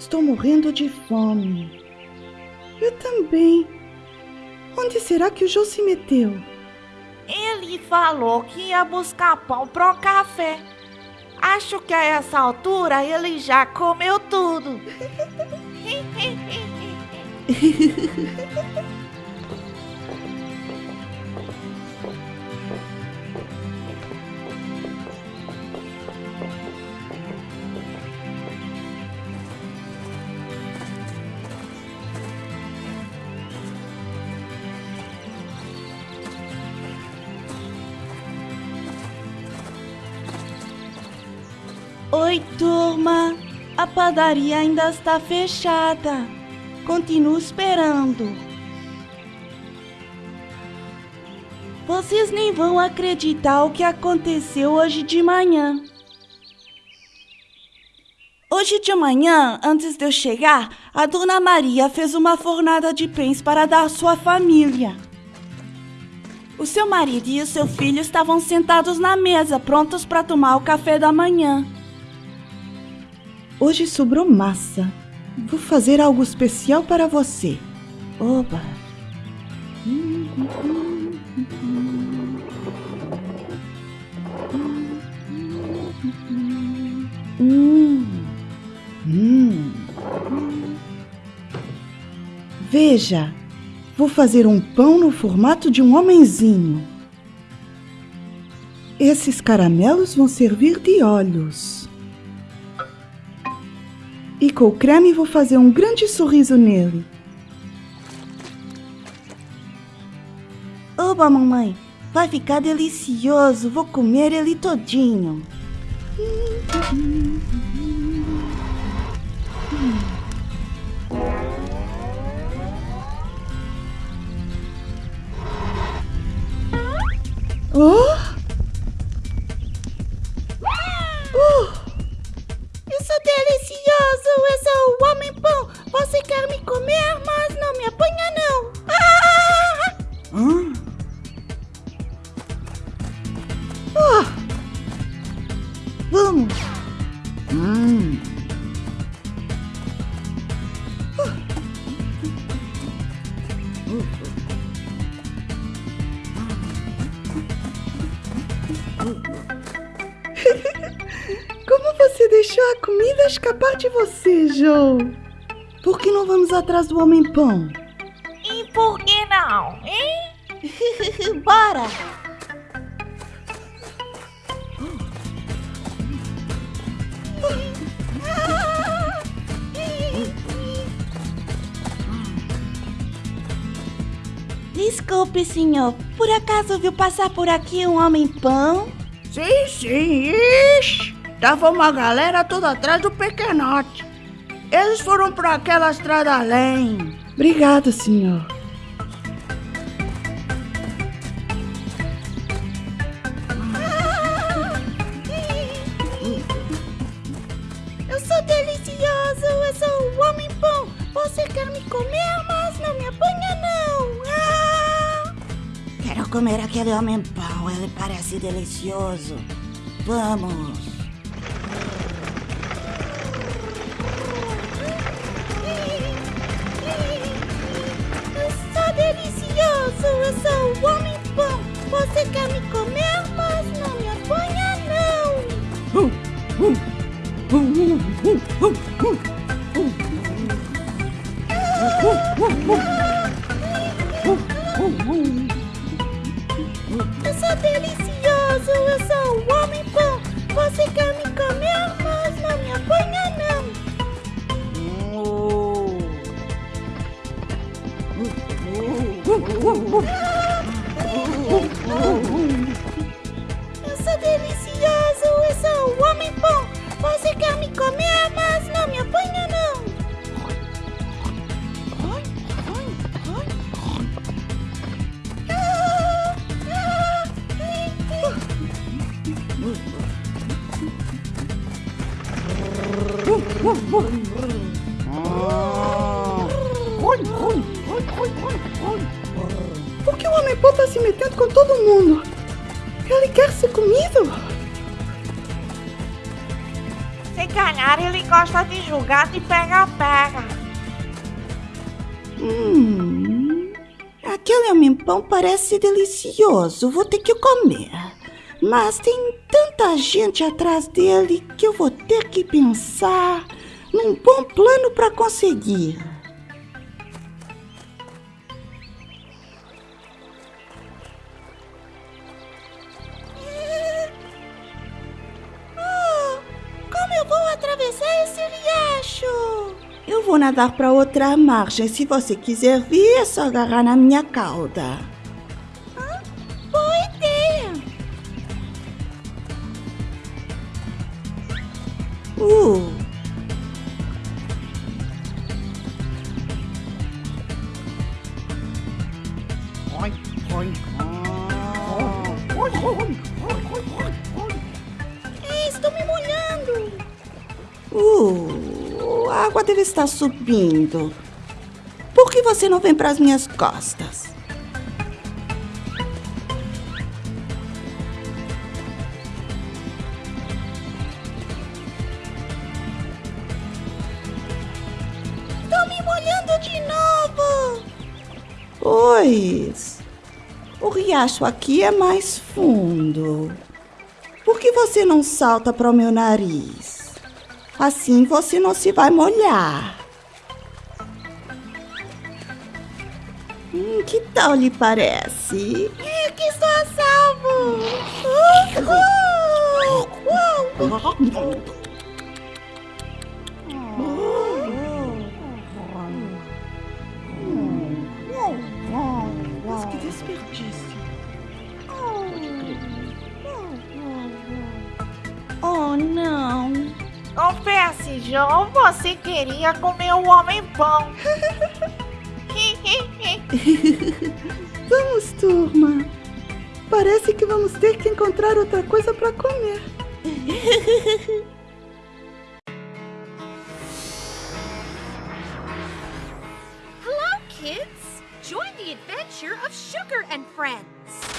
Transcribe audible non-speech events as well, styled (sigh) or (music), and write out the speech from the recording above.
estou morrendo de fome. Eu também. Onde será que o João se meteu? Ele falou que ia buscar pão pro café. Acho que a essa altura ele já comeu tudo. (laughs) Oi, turma! A padaria ainda está fechada. Continuo esperando. Vocês nem vão acreditar o que aconteceu hoje de manhã. Hoje de manhã, antes de eu chegar, a dona Maria fez uma fornada de pães para dar à sua família. O seu marido e o seu filho estavam sentados na mesa, prontos para tomar o café da manhã. Hoje sobrou massa. Vou fazer algo especial para você. Oba! Hum. Hum. Veja, vou fazer um pão no formato de um homenzinho. Esses caramelos vão servir de olhos. E com o creme vou fazer um grande sorriso nele. Oba, mamãe! Vai ficar delicioso! Vou comer ele todinho! Oh! (laughs) Como você deixou a comida escapar de você, Joe? Por que não vamos atrás do homem-pão? E por que não, hein? (laughs) Bora! Desculpe, senhor. Por acaso viu passar por aqui um homem-pão? Sim, sim. Ixi, tava uma galera toda atrás do pequenote. Eles foram para aquela estrada além. Obrigado, senhor. Comer aquele homem-pão, ele parece delicioso. Vamos. Sou delicioso, eu sou o homem-pão. Você quer me comer, Você quer me comer, mas não me apanha, não. Eu sou delicioso, eu sou o homem-pão. Você quer me comer, mas não me apanha, Por que o homem-pão tá se metendo com todo mundo? Ele quer ser comido? Você calhar ele gosta de jogar de pega-pega. Hum, aquele homem-pão parece delicioso. Vou ter que comer. Mas tem tanta gente atrás dele que eu vou ter que pensar num bom plano para conseguir. Ah, como eu vou atravessar esse riacho? Eu vou nadar para outra margem. Se você quiser vir, é só agarrar na minha cauda. Uh, a água deve estar subindo. Por que você não vem para as minhas costas? Tô me molhando de novo! Pois. O riacho aqui é mais fundo. Por que você não salta para o meu nariz? Assim você não se vai molhar. Hum, que tal lhe parece? É que estou a salvo! Uhul! Uau! Mas que desperdício! Oh, não! Confesse, João, você queria comer o homem-pão. (laughs) Vamos, turma. Parece que vamos ter que encontrar outra coisa para comer. Hello, kids! Join the adventure of Sugar and Friends.